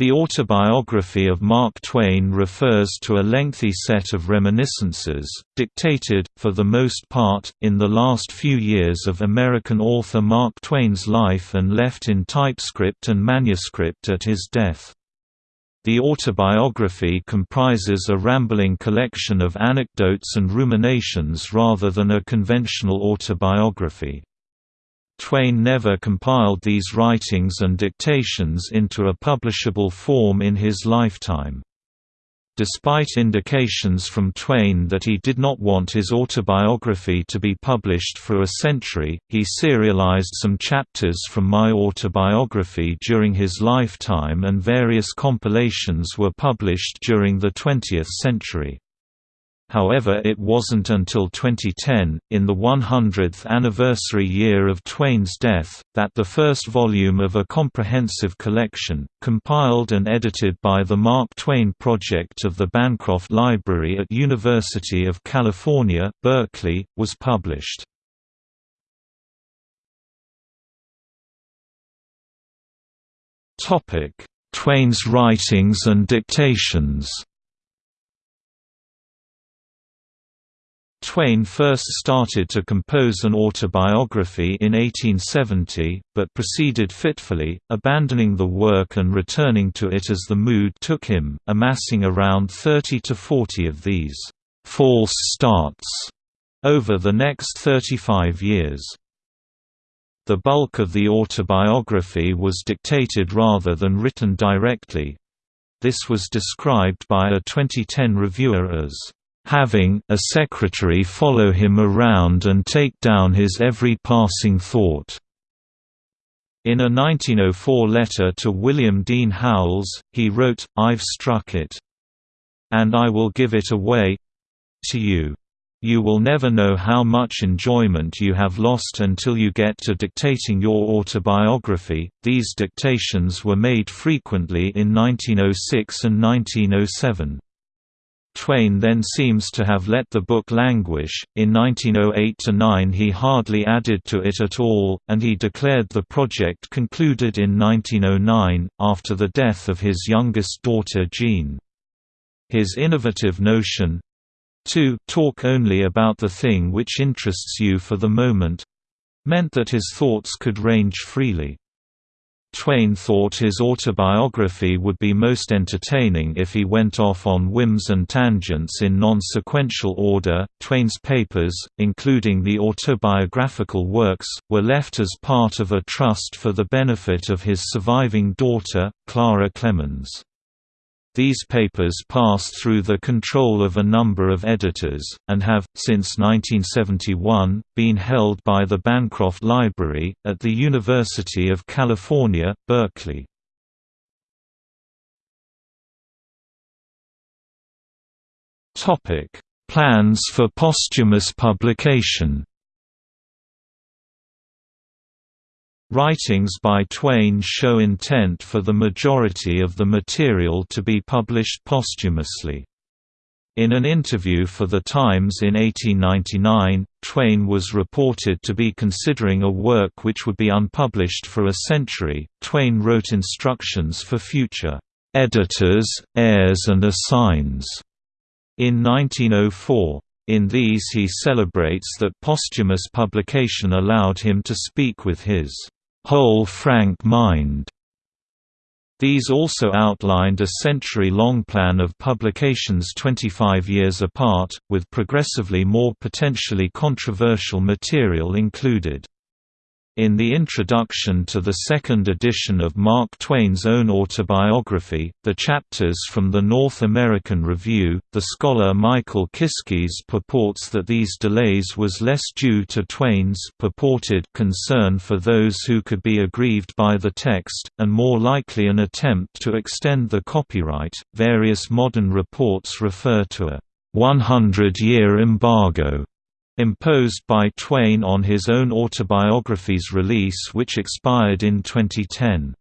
The autobiography of Mark Twain refers to a lengthy set of reminiscences, dictated, for the most part, in the last few years of American author Mark Twain's life and left in typescript and manuscript at his death. The autobiography comprises a rambling collection of anecdotes and ruminations rather than a conventional autobiography. Twain never compiled these writings and dictations into a publishable form in his lifetime. Despite indications from Twain that he did not want his autobiography to be published for a century, he serialized some chapters from My Autobiography during his lifetime and various compilations were published during the 20th century. However it wasn't until 2010, in the 100th anniversary year of Twain's death, that the first volume of a comprehensive collection, compiled and edited by the Mark Twain Project of the Bancroft Library at University of California, Berkeley, was published. Twain's writings and dictations Twain first started to compose an autobiography in 1870, but proceeded fitfully, abandoning the work and returning to it as the mood took him, amassing around 30 to 40 of these «false starts» over the next 35 years. The bulk of the autobiography was dictated rather than written directly. This was described by a 2010 reviewer as having a secretary follow him around and take down his every passing thought. In a 1904 letter to William Dean Howells, he wrote, I've struck it. And I will give it away to you. You will never know how much enjoyment you have lost until you get to dictating your autobiography. These dictations were made frequently in 1906 and 1907. Twain then seems to have let the book languish. In 1908–9 he hardly added to it at all, and he declared the project concluded in 1909, after the death of his youngest daughter Jean. His innovative notion to talk only about the thing which interests you for the moment meant that his thoughts could range freely. Twain thought his autobiography would be most entertaining if he went off on whims and tangents in non-sequential order. Twain's papers, including the autobiographical works, were left as part of a trust for the benefit of his surviving daughter, Clara Clemens. These papers passed through the control of a number of editors, and have, since 1971, been held by the Bancroft Library, at the University of California, Berkeley. Plans for posthumous publication Writings by Twain show intent for the majority of the material to be published posthumously. In an interview for The Times in 1899, Twain was reported to be considering a work which would be unpublished for a century. Twain wrote instructions for future editors, heirs, and assigns in 1904. In these he celebrates that posthumous publication allowed him to speak with his whole frank mind. These also outlined a century-long plan of publications 25 years apart, with progressively more potentially controversial material included. In the introduction to the second edition of Mark Twain's own autobiography, The Chapters from the North American Review, the scholar Michael Kiskis purports that these delays was less due to Twain's purported concern for those who could be aggrieved by the text, and more likely an attempt to extend the copyright. Various modern reports refer to a 100 year embargo imposed by Twain on his own autobiography's release which expired in 2010.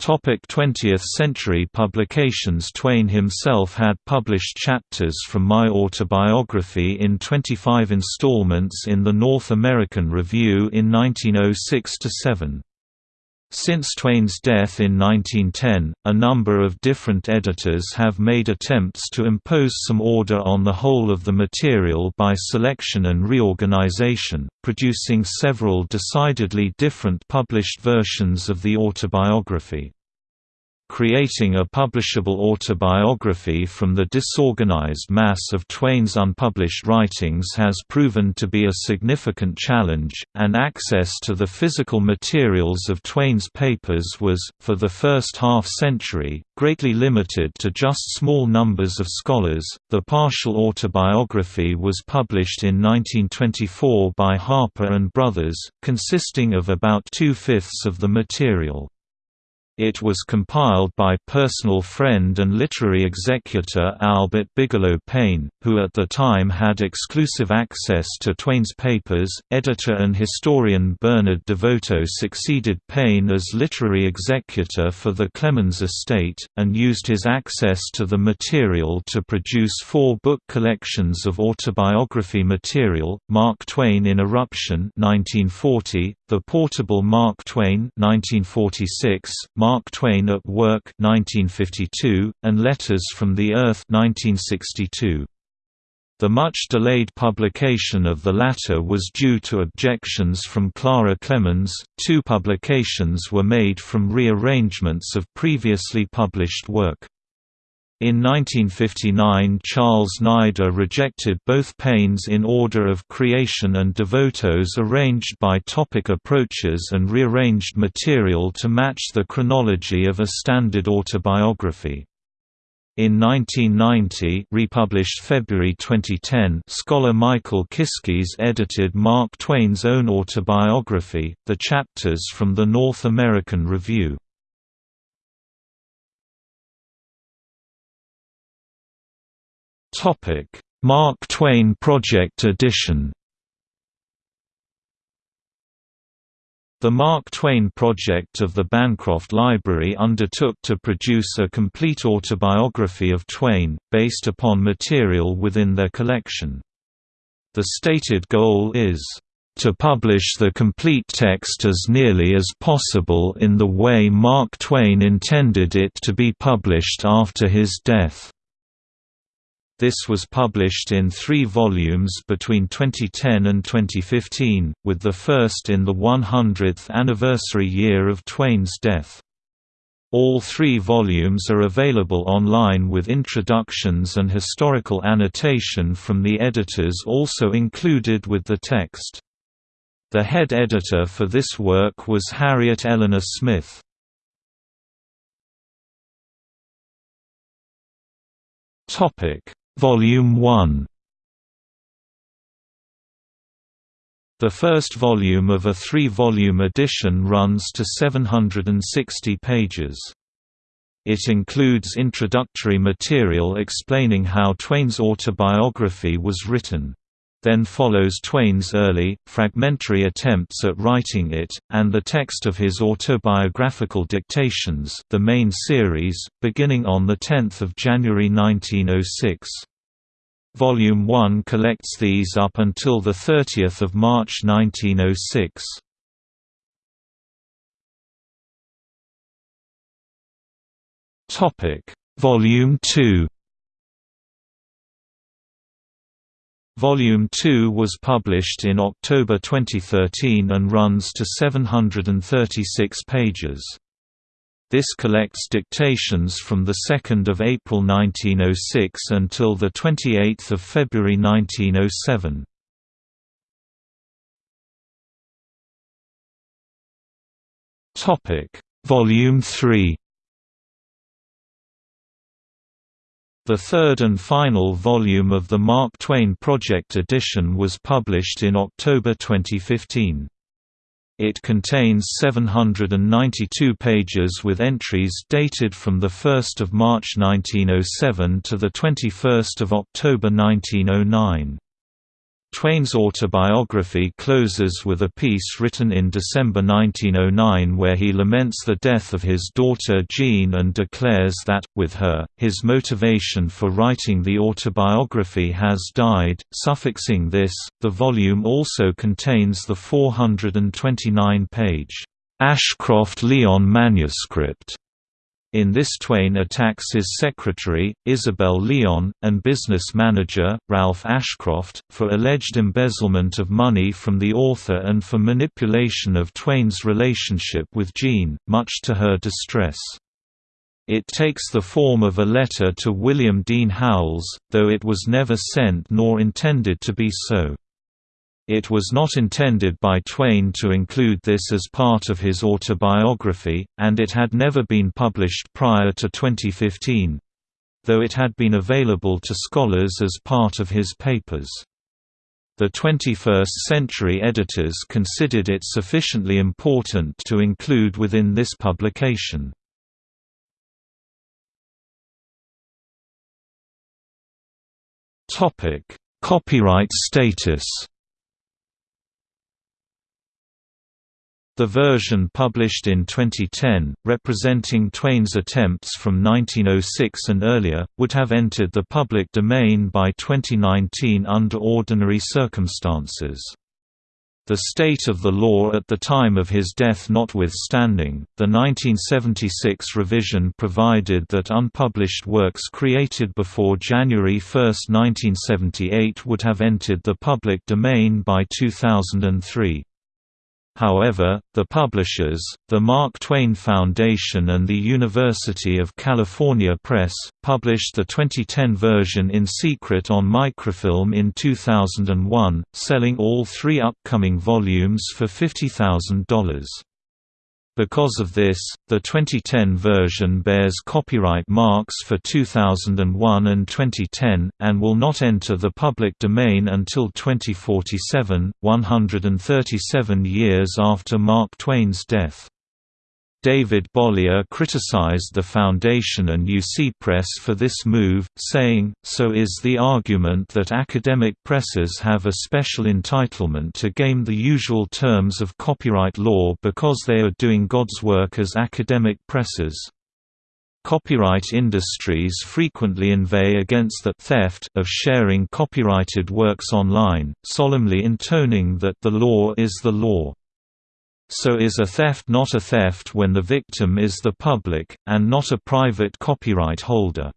20th century publications Twain himself had published chapters from My Autobiography in 25 installments in the North American Review in 1906–7. Since Twain's death in 1910, a number of different editors have made attempts to impose some order on the whole of the material by selection and reorganization, producing several decidedly different published versions of the autobiography. Creating a publishable autobiography from the disorganized mass of Twain's unpublished writings has proven to be a significant challenge, and access to the physical materials of Twain's papers was, for the first half century, greatly limited to just small numbers of scholars. The partial autobiography was published in 1924 by Harper and Brothers, consisting of about two-fifths of the material. It was compiled by personal friend and literary executor Albert Bigelow Paine, who at the time had exclusive access to Twain's papers. Editor and historian Bernard DeVoto succeeded Paine as literary executor for the Clemens estate, and used his access to the material to produce four book collections of autobiography material, Mark Twain in Eruption 1940, The Portable Mark Twain 1946, Mark Twain at Work 1952, and Letters from the Earth 1962. The much-delayed publication of the latter was due to objections from Clara Clemens. Two publications were made from rearrangements of previously published work. In 1959 Charles Neider rejected both Paine's In Order of Creation and DeVoto's arranged by topic approaches and rearranged material to match the chronology of a standard autobiography. In 1990 republished February 2010 scholar Michael Kiskis edited Mark Twain's own autobiography, the chapters from the North American Review. Mark Twain Project Edition. The Mark Twain project of the Bancroft Library undertook to produce a complete autobiography of Twain, based upon material within their collection. The stated goal is, "...to publish the complete text as nearly as possible in the way Mark Twain intended it to be published after his death." This was published in three volumes between 2010 and 2015, with the first in the 100th anniversary year of Twain's death. All three volumes are available online with introductions and historical annotation from the editors also included with the text. The head editor for this work was Harriet Eleanor Smith. Topic Volume 1 The first volume of a three-volume edition runs to 760 pages. It includes introductory material explaining how Twain's autobiography was written. Then follows Twain's early, fragmentary attempts at writing it, and the text of his autobiographical dictations the main series, beginning on 10 January 1906. Volume 1 collects these up until 30 March 1906. Volume 2 Volume 2 was published in October 2013 and runs to 736 pages. This collects dictations from 2 April 1906 until 28 February 1907. Volume 3 The third and final volume of the Mark Twain Project edition was published in October 2015. It contains 792 pages with entries dated from 1 March 1907 to 21 October 1909. Twain's autobiography closes with a piece written in December 1909 where he laments the death of his daughter Jean and declares that, with her, his motivation for writing the autobiography has died. Suffixing this, the volume also contains the 429 page Ashcroft-Lyon manuscript. In this Twain attacks his secretary, Isabel Lyon, and business manager, Ralph Ashcroft, for alleged embezzlement of money from the author and for manipulation of Twain's relationship with Jean, much to her distress. It takes the form of a letter to William Dean Howells, though it was never sent nor intended to be so. It was not intended by Twain to include this as part of his autobiography, and it had never been published prior to 2015—though it had been available to scholars as part of his papers. The 21st century editors considered it sufficiently important to include within this publication. Copyright status The version published in 2010, representing Twain's attempts from 1906 and earlier, would have entered the public domain by 2019 under ordinary circumstances. The state of the law at the time of his death notwithstanding, the 1976 revision provided that unpublished works created before January 1, 1978 would have entered the public domain by 2003. However, the publishers, the Mark Twain Foundation and the University of California Press, published the 2010 version in secret on microfilm in 2001, selling all three upcoming volumes for $50,000. Because of this, the 2010 version bears copyright marks for 2001 and 2010, and will not enter the public domain until 2047, 137 years after Mark Twain's death. David Bollier criticized the Foundation and UC Press for this move, saying, so is the argument that academic presses have a special entitlement to game the usual terms of copyright law because they are doing God's work as academic presses. Copyright industries frequently inveigh against the theft of sharing copyrighted works online, solemnly intoning that the law is the law. So is a theft not a theft when the victim is the public, and not a private copyright holder.